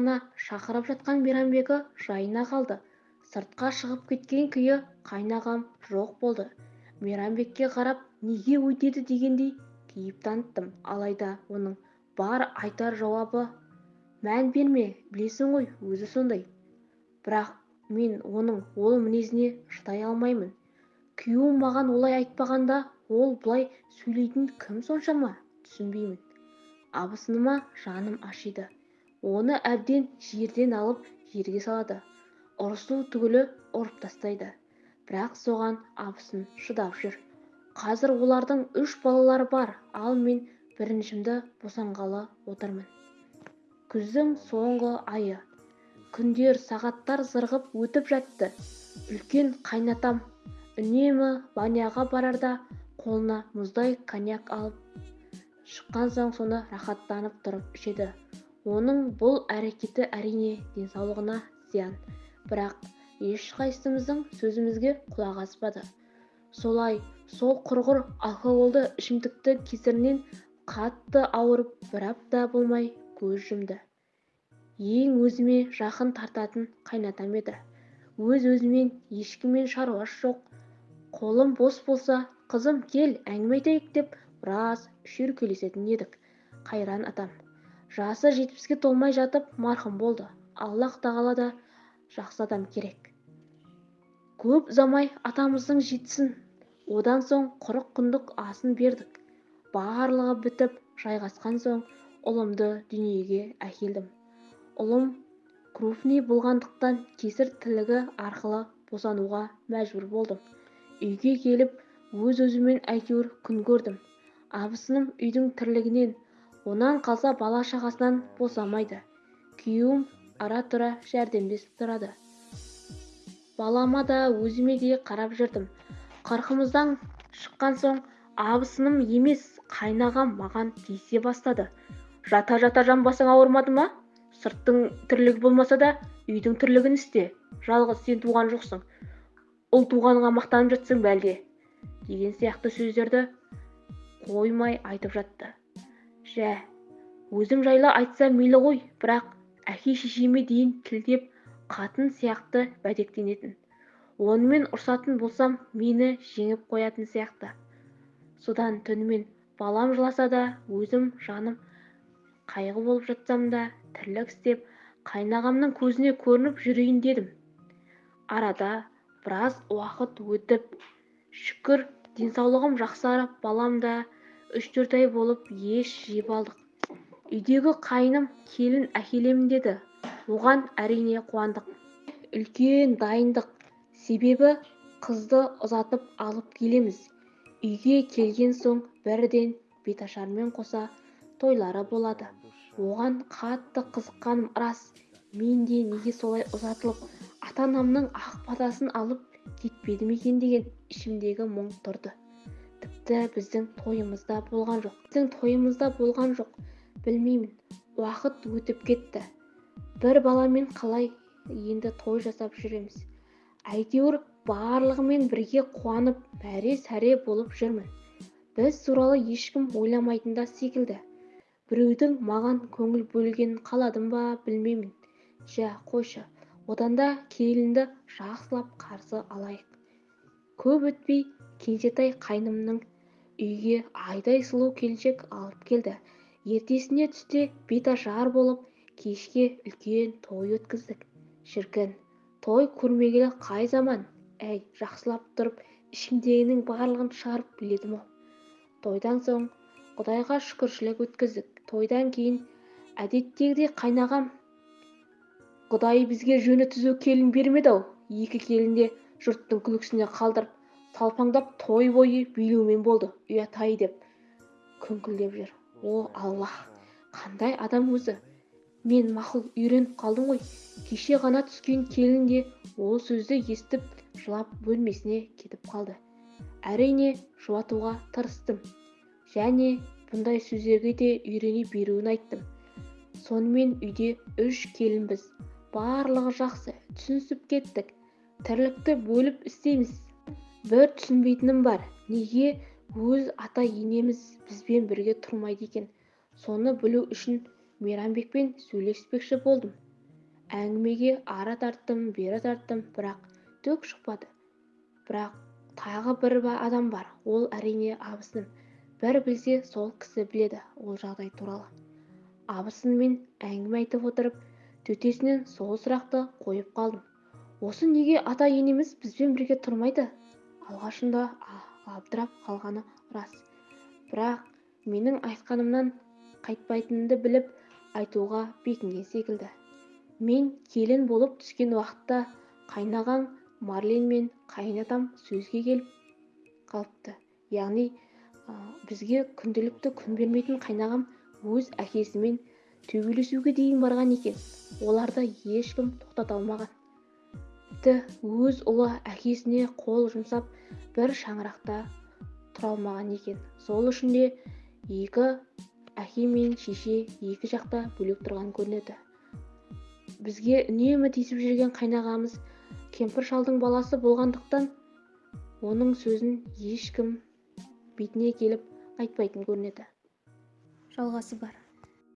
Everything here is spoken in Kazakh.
ғана шақырып жатқан мейрамбегі жайына қалды. Сыртқа шығып кеткен күйі қайнағам жоқ болды. Мейрамбекке қарап неге өйтеді? дегендей кейіп таныттым. Алайда оның бар айтар жауабы мән берме білесің ғой өзі сондай. Бірақ мен оның ол мінезіне шыдай алмаймын. Күйеуім маған олай айтпағанда ол бұлай сөйлейтін кім соншама? Түсінбеймін абысыныма жаным ашиды. Оны әбден жерден алып жерге салады. Ұрысу түгілі ұрып тастайды. Бірақ соған абысын шыдап жүр. Қазір олардың үш балалары бар. Ал мен біріншімді босанғалы отырмын. Күздің соңғы айы. Күндер сағаттар зырғып өтіп жатты. Үлкен қайнатам. Үнемі баняға барарда қолына мұздай коньяк алып шыққан соң соны рахаттанып тұрып ішеді. Оның бұл әрекеті әрине денсаулығына зиян. Бірақ ешқайсымыздың сөзімізге құлақ аспады. Солай сол құрғыр алкогольді ішімдікті кесірінен қатты ауырып бір апта болмай көз жұмды. Ең өзіме жақын тартатын қайнатам еді. Өз-өзімен ешкіммен шаруасы жоқ. Қолым бос болса қызым кел әңгіме айтайық деп біраз шүйіркелесетін едік. Қайран атам. Жасы жетпіске толмай жатып марқұм болды. Аллаһ тағала да жақсы адам керек. Көп ұзамай атамыздың жетісін одан соң құрық күндік асын бердік. Барлығы бітіп жайғасқан соң ұлымды дүниеге әкелдім. Ұлым крупный болғандықтан кесір тілігі арқылы босануға мәжбүр болдым. Үйге келіп өз-өзіммен әйтеуір күн көрдім. Абысыным үйдің тірлігінен онан қалса бала-шағасынан босамайды. Күйеуім ара-тұра жәрдемдесіп тұрады. Балама да өзіме де қарап жүрдім. Қырқымыздан шыққан соң абысыным емес қайнағам маған тиісе бастады. Жата-жата жамбасың ауырмады ма? Сырттың тірлігі болмаса да үйдің тірлігін істе. Жалғыз сен туған жоқсың. Ұл туғаныңа мақтанып жатсың бәлде деген сияқты сөздерді қоймай айтып жатты. Жә өзім жайлы айтса мейлі ғой бірақ әке-шешеме дейін тілдеп қатын сияқты бәдектенетін. Онымен ұрсатын болсам мені жеңіп қоятын сияқты. Содан түнімен балам жыласа да өзім жаным қайғы болып жатсам да тірлік істеп қайнағамның көзіне көрініп жүрейін дедім. Арада біраз уақыт өтіп шүкір денсаулығым жақсарып балам да үш-төрт ай болып еш жеп алдық. Үйдегі қайным келін әкелемін деді. Оған әрине қуандық. Үлкен дайындық. Себебі қызды ұзатып алып келеміз. Үйге келген соң бірден беташармен қоса тойлары болады. Оған қатты қызыққаным рас. Мен де неге солай ұзатылып ата-анамның ақ батасын алып кетпедім екен деген ішімдегі мұң тұрды. Біздің тойымызда болған жоқ. Біздің тойымызда болған жоқ. Білмеймін. Уақыт өтіп кетті. Бір баламен қалай енді той жасап жүреміз? Әйтеуір барлығымен бірге қуанып мәре-сәре болып жүрмін. Біз туралы ешкім ойламайтын да секілді. Біреудің маған көңіл бөлгенін қаладым ба білмеймін. Жә қойшы. Одан да келінді жақсылап қарсы алайық. Көп өтпей кенжетай қайнымның үйге айдай сұлу келіншек алып келді. Ертесіне түсте беташар болып кешке үлкен той өткіздік. Шіркін той көрмегелі қай заман? Әй жақсылап тұрып ішімдегінің барлығын шығарып біледім-ау тойдан соң құдайға шүкіршілік өткіздік. Тойдан кейін әдеттегідей қайнағам құдай бізге жөні түзу келін бермеді-ау. Екі келін де жұрттың күлкісіне қалдырып талпаңдап той бойы билеумен болды. Ұят-ай деп күңкілдеп жүр. О аллах қандай адам өзі? Мен мақұл үйреніп қалдым ғой. Кеше ғана түскен келін де ол сөзді естіп жылап бөлмесіне кетіп қалды. Әрине жұбатуға тырыстым. Және бұндай сөздерге де үйрене беруін айттым. Сонымен үйде үш келінбіз. Барлығы жақсы түсінісіп кеттік. Тірлікті бөліп істейміз. Бір түсінбейтінім бар. Неге өз ата-енеміз бізбен бірге тұрмайды екен? Соны білу үшін мейрамбекпен сөйлеспекші болдым. Әңгімеге ары тарттым бері тарттым бірақ түк шықпады. Бірақ тағы бір адам бар ол әрине абысыным бір білсе сол кісі біледі ол жағдай туралы. Абысынымен әңгіме айтып отырып төтесінен сол сұрақты қойып қалдым. Осы неге ата-енеміз бізбен бірге тұрмайды? Алғашында абдырап қалғаны рас. Бірақ менің айтқанымнан қайтпайтынымды біліп айтуға бекінген секілді. Мен келін болып түскен уақытта қайнағаң марлен мен қайынатам сөзге келіп қалыпты. Яғни бізге күнделікті күн бермейтін қайнағам өз әкесімен төбелесуге дейін барған екен. Оларды ешкім тоқтата алмаған. Тіпті өз ұлы әкесіне қол жұмсап бір шаңырақта тұра алмаған екен. Сол үшін де екі әке мен шеше екі жақта бөлек тұрған көрінеді. Бізге үнемі тиісіп жүрген қайнағамыз кемпір шалдың баласы болғандықтан оның сөзін ешкім бетіне келіп айтпайтын көрінеді. Жалғасы бар.